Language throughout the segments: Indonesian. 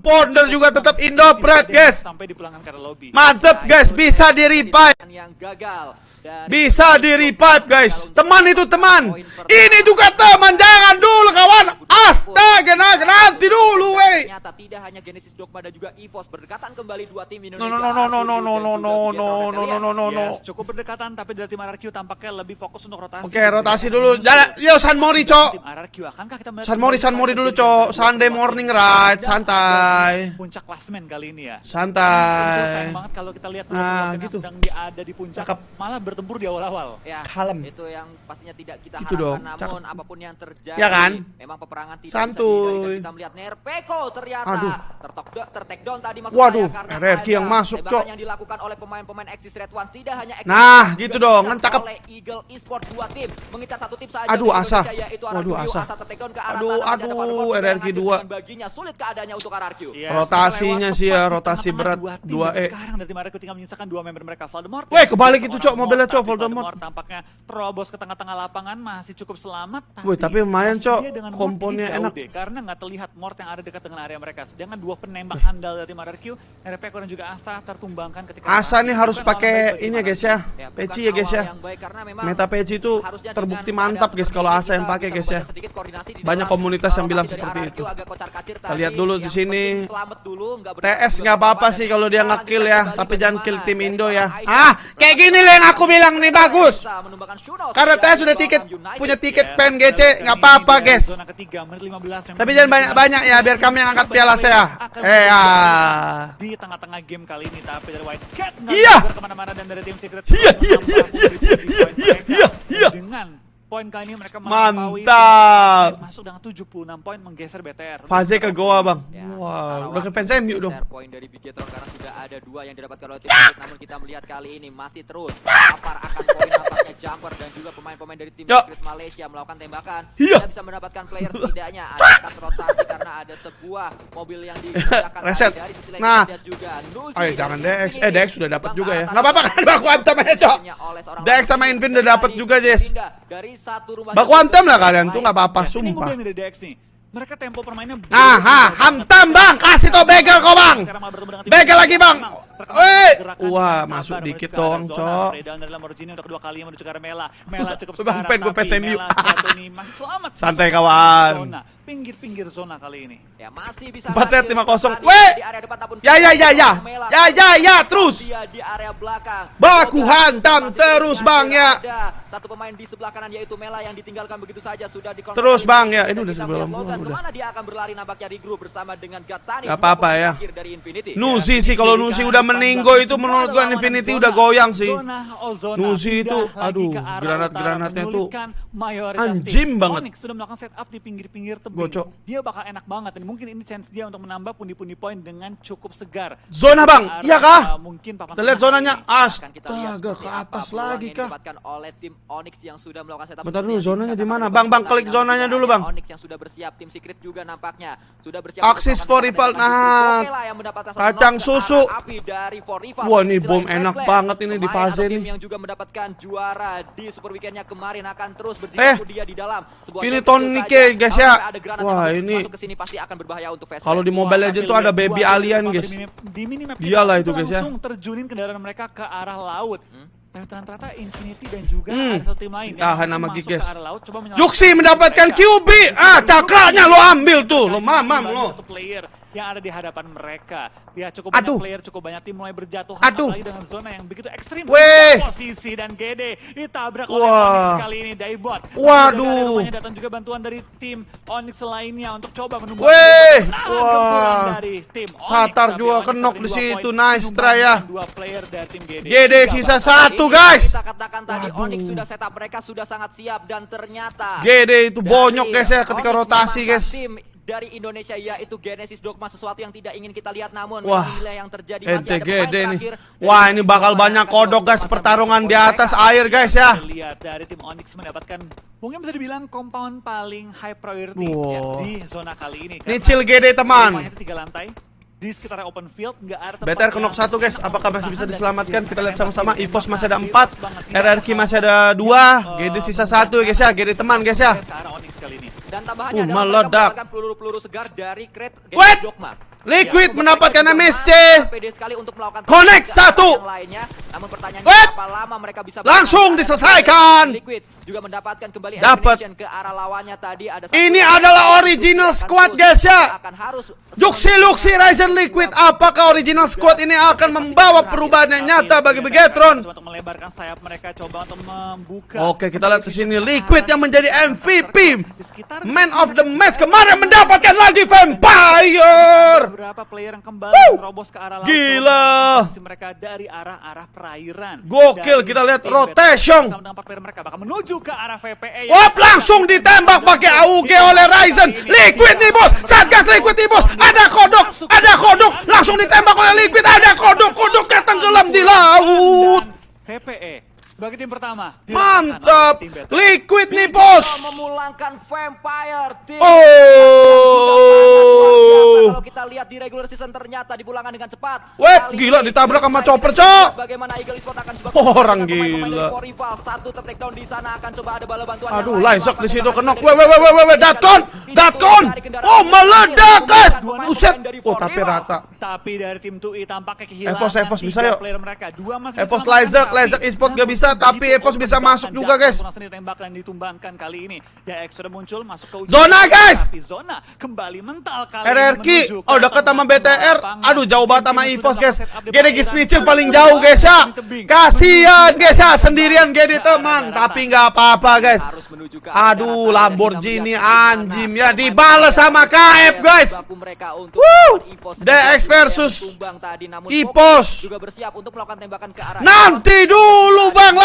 Ponder juga tetap Indopret guys. Mantep guys. bisa di revive. yang gagal dari Bisa di revive guys. Teman itu teman. Ini juga teman. Jangan dulu kawan. Astaga nah, nanti dulu wey Ternyata tidak hanya Genesis Dogma dan juga EVOS berdekatan kembali dua tim No Indonesia. no no no no no no no no no no no no no. Yes, cukup berdekatan tapi dari tim RRQ tampaknya lebih fokus untuk rotasi. Oke rotasi dulu. Jalan Yo San Mori cok. San Mori San Mori dulu cok. Sunday morning ride Santai puncak klasmen kali ini ya. Santai Sayang banget kalau kita lihat Nah, yang gitu. sedang di, ada di puncak Cakep. malah bertempur di awal-awal. Ya, Kalem. Itu yang pastinya tidak kita Gitu harapkan dong, namun cakep. apa pun yang terjadi Ya kan? memang peperangan tidak Santuy. bisa kita melihat Nerpeko ternyata Aduh. tertok tertek down tadi maksud Waduh, saya karena RRQ yang masuk, Cok. yang dilakukan oleh pemain-pemain Axis Red Ones tidak hanya Axis Nah, gitu dong, kan cakep. oleh Eagle Esport dua tim mengincar satu tim saja Aduh, dari Asa. Indonesia, yaitu Waduh, RRQ. Asa. tertake down ke arah Aduh, aduh, RRQ hancur dua. dengan baginya sulit keadaannya untuk RRQ Yes, Rotasinya lewat sih ya, rotasi berat, dua tim dua dan E. Sekarang dari tim RRQ tinggal menyisakan dua member mereka Voldemort. Weh, dan kebalik itu, Cok, mobilnya, Cok, tapi Voldemort. tampaknya terobos ke tengah-tengah lapangan masih cukup selamat. Wih, tapi lumayan, Cok. Komponnya enak. deh, karena nggak terlihat Mort yang ada dekat dengan area mereka. Sedangkan dua penembak handal dari tim RRQ, RPK dan juga Asa tertumbangkan ketika Asa nih harus pakai ini ya guys ya Ya, Peci ya guys ya yang baik karena memang Meta Peci itu terbukti mantap guys kalau Asa yang pakai guys ya Banyak komunitas yang bilang seperti itu. Kita lihat dulu di sini. Selamat dulu, nggak TS nggak apa-apa sih kalau dia ngekill ya Tapi jangan kill tim Indo ya Ah kayak gini lah yang aku bilang nih bagus Karena TS sudah tiket. Punya tiket Yes, pen kita GC lihat nggak apa-apa guys zona ketiga, menit 15 memang Tapi jangan banyak-banyak ya biar kami yang angkat piala saya Eh ya di tengah-tengah game kali ini tapi dari White Cat Iya. ke mana-mana dan dari tim Secret Iya, iya, iya, iya, iya, poin iya, mereka. iya, iya. dengan poin kali ini mereka Mantap. masuk dengan 76 poin menggeser BTR Fase ke Goa bang. Ya, Wow udah ke fans MU dong. share Poin dari Bigetron karena sudah ada dua yang didapatkan oleh tim namun kita melihat kali ini masih terus. Lapar akan poin nampaknya Jumper dan juga pemain-pemain dari tim. Secret Malaysia melakukan tembakan. Iya. Tidak bisa mendapatkan player setidaknya ada rotasi karena ada sebuah mobil yang digunakan Reset. dari sisi lain Nah. juga Ayo jangan DX. Eh DX sudah dapat juga ya Arta Nggak apa-apa kan baku hantam aja cok DX sama Invin udah dapat juga Jess berpindah dari satu rumah Baku ke hantam lah kalian tuh nggak apa-apa ini sumpah mereka tempo permainnya Ah, ha, hantam bang, kasih tau begel kau bang. Begel lagi, Bang. Wah, masuk dikit zona. Cok. Fredown dari Lamborghini untuk kedua kalinya menuju ke arah Mela. Mela cukup Bang, pen gue masih selamat. Santai, kawan. Pinggir-pinggir zona kali ini. Ya masih bisa Empat set, ngambil lima kosong. tadi Weh. depan ataupun Ya ya ya ya Mela. Ya ya ya terus di area belakang. Baku hantam terus, Bang, ya. Satu pemain di sebelah kanan yaitu Mela yang ditinggalkan begitu saja sudah di Terus, Bang, ya. Ini udah sebelah gua, udah. ke mana dia akan berlari nampaknya di grup bersama dengan Gatani. Gak apa-apa ya. Dari. Nuzi sih kalau Nuzi udah meninggo itu menurut gua Infinity udah goyang sih. Nuzi itu, aduh, granat-granatnya tuh anjim banget. Onyx sudah melakukan setup di pinggir-pinggir tebing. Gocok. Dia bakal enak banget dan mungkin ini chance dia untuk menambah pundi-pundi poin dengan cukup segar. Zona, Bang. Iya kah? uh, mungkin Kita lihat zonanya Astaga ke atas lagi kah oleh tim Onyx yang sudah melakukan setup. Bentar dulu, zonanya di mana? Bang, Bang, klik zonanya dulu. Bang. Onyx yang sudah bersiap, tim Secret juga nampaknya sudah bersiap. Axis untuk for rival. Nah, kacang susu. api dari for rival. Wah, ini bom enak Flag, banget ini di fase nih. yang juga mendapatkan juara di super weekendnya kemarin akan terus Eh, berjibaku dia di dalam sebuah ini saja. ya, guys, ya. Wah, ini- masuk ke sini pasti akan berbahaya untuk Fast Kalau di. Mobile Legends tuh ada baby alien guys minimap- Di minimap Dialah itu, guys, ya. langsung terjunin kendaraan mereka ke arah laut. Hmm. Dan ternyata Infinity dan juga Hmm. ada satu tim lain Tahan masuk Giges. ke arah laut, coba menyelamatkan Juksi mendapatkan mereka. QB Ah cakranya lo ambil tuh Lo mamam lo yang ada di hadapan mereka. Ya cukup Aduh. banyak player, cukup banyak tim mulai berjatuhan Aduh. apalagi dengan zona yang begitu ekstrim. Weh. Posisi dan GD ditabrak oleh Wah. Onyx kali ini Daibot. Waduh. Rumahnya datang juga bantuan dari tim Onyx lainnya untuk coba menunggu. Weh. Nah, Wah. dari tim Onyx, Satar tapi juga kenok di situ. Nice try ya. Dua player dari tim GD. GD sisa satu Ini guys Kita katakan tadi Waduh. Onyx sudah setup mereka sudah sangat siap dan ternyata GD itu bonyok guys ya ketika Onyx rotasi guys Tim dari Indonesia yaitu Genesis Dogma sesuatu yang tidak ingin kita lihat namun Wah, inilah yang terjadi masih ente ada GD nih. Wah ini bakal banyak kodok guys pertarungan di atas air guys ya lihat dari tim Onyx mendapatkan mungkin bisa dibilang compound paling high priority Wow. ya, di zona kali ini. Ini chill GD teman tiga lantai di sekitar open field nggak ada tempat BTR yang kenok satu guys, apakah masih bisa diselamatkan? Kita lihat sama-sama. EVOS tembak masih ada kanan, 4, bebas banget. Tidak RRQ masih ada 2, GD sisa 1 guys ya, GD teman guys ya. Dan tambahannya Uh, adalah meledak. peluru-peluru segar dari Crate Dogma Liquid Ya, mendapatkan MSC. sangat pede sekali untuk melakukan Connect satu. Namun pertanyaannya Wait. berapa lama mereka bisa Langsung diselesaikan. Liquid juga mendapatkan kembali Dapat. ke arah lawannya tadi ada Ini adalah original squad, guys, ya. Juxi Luxi Ryzen Liquid Apakah original squad ini akan membawa perubahan yang nyata bagi Begetron? Coba untuk melebarkan sayap mereka coba untuk membuka. Oke, kita lihat di sini Liquid yang menjadi MVP Man of the match kemarin mendapatkan lagi Vampire beberapa player yang kembali Woo! ke arah laut Gila. Mereka dari arah-arah perairan. Gokil, kita lihat rotation. player mereka bakal menuju ke arah VPE Wop langsung ditembak pakai AUG oleh Ryzen. Liquid nih bos. Satgas Liquid nih bos. Ada kodok Ada kodok. Langsung ditembak oleh Liquid. Ada kodok. Kodoknya tenggelam di laut. VPE sebagai tim pertama Mantap tim. Liquid nih bos memulangkan Vampire tim Oh Kalau kita lihat di regular season ternyata dipulangkan dengan cepat. Kali gila, ditabrak sama chopper, Cok. Bagaimana Eagle Esports akan coba Oh, orang gila. Satu tertakedown di sana akan coba ada bala bantuan. Aduh. Lysok di situ kenok. tembakan Weh, weh, weh, weh, Datkon, Datkon. kendaraan Oh, meledak, guys. Buset. Oh, tapi rata. Tapi dari tim 2i tampaknya kehilangan Evos, Evos bisa yuk. Evos Lizak, Lizak Esport gak bisa, tapi begitu Evos bisa masuk juga, guys. langsung ditembak dan ditumbangkan kali ini. DX sudah muncul masuk ke ujung Zona, guys. Tapi zona kembali mental kali RRQ, oh dekat sama BTR, aduh jauh banget sama Evos guys. Gede. Snitcher paling jauh guys ya. Kasihan guys ya, sendirian Gede teman, tapi nggak apa-apa guys. Aduh. Lamborghini anjim ya dibales sama KF guys. Woo! DX versus Ipos. Fokus juga bersiap untuk melakukan tembakan ke arah Nanti dulu, Bang,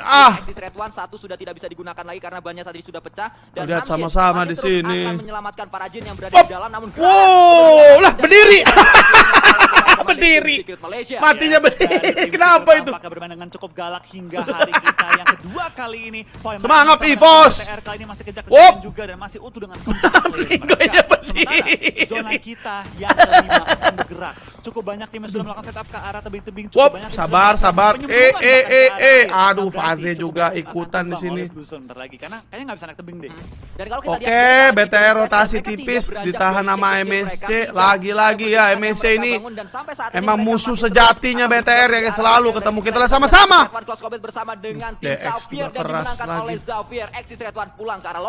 Ah. Red One, satu sudah tidak bisa digunakan lagi karena bannya tadi sudah pecah dan Lihat sama-sama di sini. akan menyelamatkan para jin yang berada Op. di dalam namun Wow, lah berdiri. Berdiri. Matinya berdiri. Kenapa itu? bermain dengan cukup galak hingga hari kita yang kedua kali ini. Semangat, Ivos. BTR kali ini masih Wop. kejar-kejar juga dan masih utuh dengan berdiri. Zona kita yang kelima akan bergerak. Cukup banyak tim yang sudah melakukan setup ke arah tebing-tebing. Cukup Wop, banyak sabar, sabar. Eh, eh, eh, arah eh. air. Aduh, Faze juga ikutan di sini. bentar lagi karena kayaknya nggak bisa naik tebing deh. Dan kalau kita Oke, BTR rotasi tipis ditahan sama MSC. Lagi-lagi ya, MSC yang ini emang musuh sejatinya BTR ya, berada selalu ketemu kita One. sama-sama. DX Xavier juga dan keras lagi.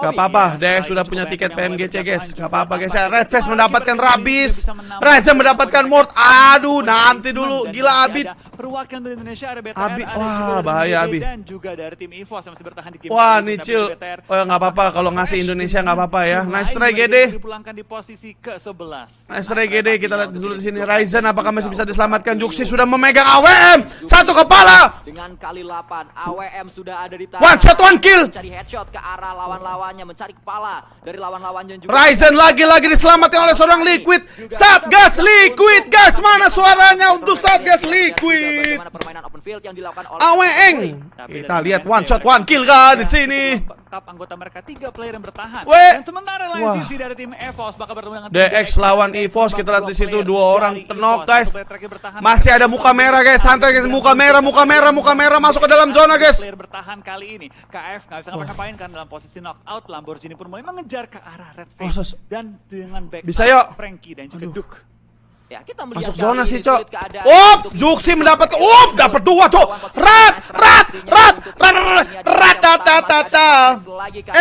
Gak apa-apa, DX selain sudah punya tiket yang PMGC guys. Gak apa-apa guys ya. Red Face mendapatkan Rabis. Ryzen mendapatkan Mort. Aduh, nanti dulu. Gila Abid. Perwakilan dari Indonesia ada BTR, Abi- ada wah, bahaya, Abi. Dan juga dari tim EVOS yang masih bertahan di game Wah, Nicil. Oh, ya nggak apa-apa. Kalau ngasih Indonesia nggak apa-apa ya. Nice try, GD. Dipulangkan di posisi ke-11. Nice try GD, kita lihat dulu di sini. Ryzen apakah masih bisa diselamatkan? Juxi sudah memegang AWM. Satu kepala. Dengan kali 8 AWM sudah ada di tangan. One shot, one kill. Mencari headshot ke arah lawan-lawannya, mencari kepala dari lawan-lawannya juga. Ryzen lagi-lagi diselamatkan oleh seorang Liquid. Satgas Liquid, guys. Mana suaranya untuk Satgas Liquid? Tapi Kita lihat one shot, one kill kan di sini. Tetap anggota mereka tiga player yang bertahan. Weh. Dan sementara lain sisi dari tim EVOS bakal bertemu dengan DX lawan EVOS, kita lihat di situ dua orang tenok, guys. Masih ada muka merah guys, santai guys, muka merah, muka merah, muka merah masuk ke dalam zona guys. Player bertahan kali ini. KF nggak bisa ngapa-ngapain kan dalam posisi knockout. Lamborghini pun mulai mengejar ke arah Red Oh, Face sus. dan dengan back Bisa, yuk. Frankie dan juga. Duke. Ya, kita melihat Masuk zona sih, Cok. Up, Juxi mendapatkan, up, dapat dua, Cok. Rat, rat, rat, rat, rat, rat, tata, tata.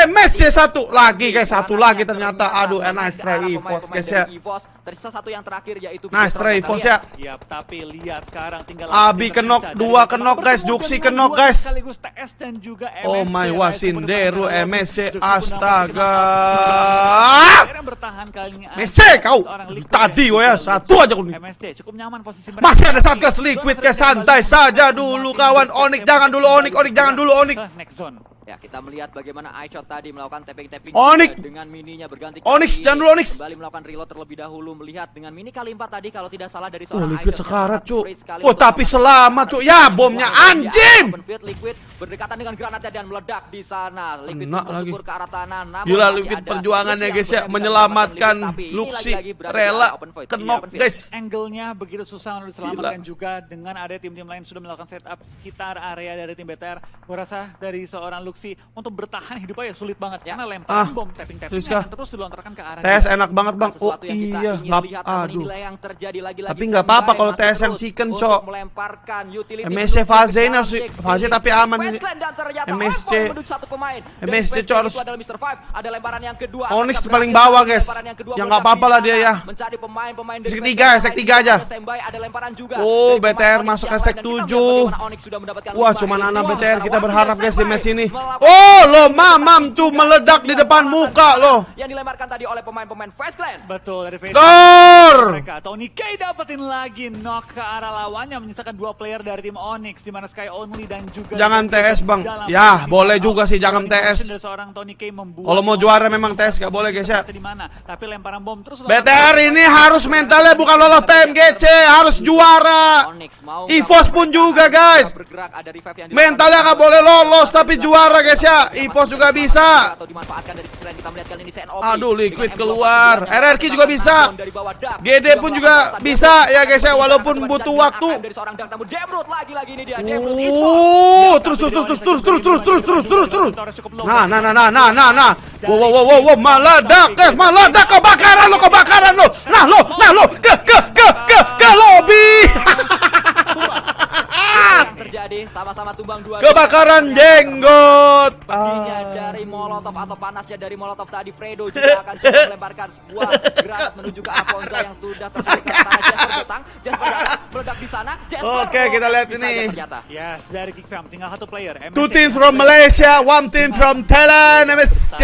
MSC satu lagi guys, satu lagi ternyata. Aduh, eh, nice try EVOS guys ya. Tersisa satu yang terakhir yaitu Nice EVOS lihat. ya. Siap, tapi lihat sekarang tinggal Abi kita kenok, dua kenok, guys. dengan kenok, guys. sekaligus TS dan juga Oh MSC. my Lain wasinderu MSC, astaga. Player yang bertahan kali ini MSC ada kau. Tadi ya, satu aja aku nih. MSC cukup nyaman posisi mereka. Masih ada Satgas Liquid kembali santai ke saja dulu kawan. Onyx jangan dulu, Onyx, Onyx jangan dulu, Onyx. ke next zone. Ya, kita melihat bagaimana iShot tadi melakukan tapping-tapping Onyx. dengan mininya berganti Onyx, jangan dulu, Onyx. Kembali melakukan reload terlebih dahulu melihat dengan mini kali 4 tadi kalau tidak salah dari Oh, seorang Liquid iShot yang sekarat, Cuk. Oh, tapi selamat, Cuk. Ya, bomnya anjing. open field, Liquid berdekatan dengan granatnya dan meledak di sana. Liquid pun bersubur ke arah tanah. Namun Gila Liquid perjuangannya guys ya menyelamatkan Liquid, Luxi rela kenok guys. Angle-nya begitu susah untuk diselamatkan juga dengan ada tim-tim lain sudah melakukan setup sekitar area dari tim BTR. Gue rasa dari seorang si untuk bertahan hidup aja sulit banget. Ya. karena lempar ah, bom tapping tapping terus dilontarkan ke arah TS enak banget bang. Oh iya. ngap aduh. yang lagi tapi nggak apa-apa kalau TSM chicken cok. MSC Faze ini harus Faze tapi aman ini. MSC MSC cok harus ada lemparan paling bawah guys. yang ya nggak apa-apa lah dia ya. mencari pemain-pemain dari aja. Oh BTR masuk ke sek 7 wah cuman anak BTR kita berharap guys di match ini. Oh, lo mamam tuh meledak di depan muka lo. yang dilemparkan tadi oleh pemain-pemain Westland. Betul dari. Dor! Mereka Tony K dapetin lagi knock ke arah lawannya menyisakan dua player dari tim Onyx di mana Sky Only dan juga Jangan TS, Bang. Ya, boleh juga sih, jangan TS. Kalau mau juara memang TS gak boleh guys ya. di mana tapi lemparan bom terus BTR ini harus mentalnya bukan lolos PMGC, harus juara. Onyx mau EVOS pun juga, guys. Mentalnya nggak boleh lolos tapi juara guys ya. EVOS juga bisa. Aduh, Liquid M24 keluar. RRQ juga bisa. GD pun juga bisa ya, guys ya, walaupun butuh waktu. Oh, terus terus terus terus terus terus terus terus terus terus terus. Nah, nah, nah, nah, nah, nah, nah. Wow, wow, wow, wow, wow, meledak, guys, meledak, kebakaran lo, kebakaran lo. Nah, lo, nah, lo, ke, ke, ke, ke, ke lobby. terjadi sama-sama tumbang dua Kebakaran jenggot. Molotov atau panasnya dari molotov tadi Fredo juga akan coba melemparkan sebuah granat menuju ke Afonso yang sudah ke tanah Jasper datang Jasper datang meledak di sana Jasper Oke, kita lihat ini. ternyata Yes, dari Kick Fam tinggal satu player. Two MSC. teams from Malaysia, one team from Thailand, MSC.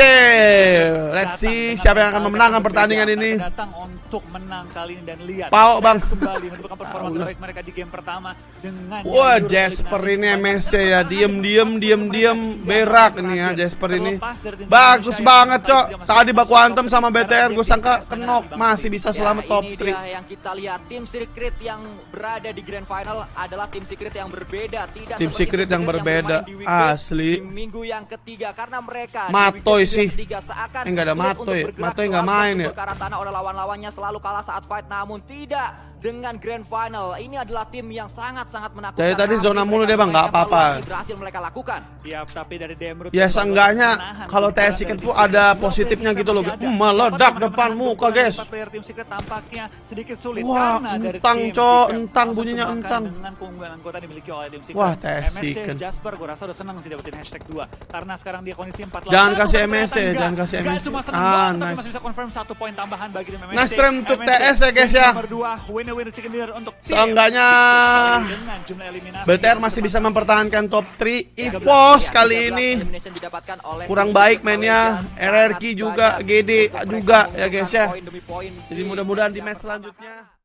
Let's see siapa yang akan memenangkan pertandingan ini. Datang untuk menang kali ini dan lihat. Pau, Bang. Kembali menunjukkan performa terbaik mereka di game pertama dengan Wah, Jasper ini MSC ya, diem diem diem diem berak ini ya Jasper ini. Bagus banget, Cok. Tadi baku antem sama BTR, gue sangka kenok masih bisa Ya, selamat top ini 3. dia yang kita lihat tim secret yang berada di grand final adalah tim secret yang berbeda tidak Tim secret yang berbeda. Asli. minggu yang ketiga karena mereka Matoy sih. Eh, nggak ada Matoy. Matoy nggak selalu main ya? arah tanah oleh lawan-lawannya selalu kalah saat fight namun tidak dengan grand final ini adalah tim yang sangat-sangat menakutkan Dari tadi zona mulu dia, Bang. Nggak apa-apa. berhasil mereka lakukan Siap, tapi dari Demrut Ya seenggaknya kalau TS Secret tuh ada positifnya gitu loh. Hmm, meledak depan muka, guys. Player tim secret tampaknya sedikit sulit Wah, karena dari entang, Cok. Entang bunyinya entang. Dengan keunggulan anggota dimiliki oleh tim secret. Wah, TS MSC Secret. Jasper gue rasa udah senang sih dapetin hashtag 2 karena sekarang dia kondisi 4 Jangan kasih MSC, jangan kasih MSC. Ah, nice. masih bisa confirm satu poin tambahan bagi tim MSC. Nice try untuk TS ya, guys, ya. Nomor 2, Seenggaknya BTR masih bisa mempertahankan top 3 EVOS kali ini Kurang baik mainnya. RRQ juga, GD juga ya guys ya. Jadi mudah-mudahan di match selanjutnya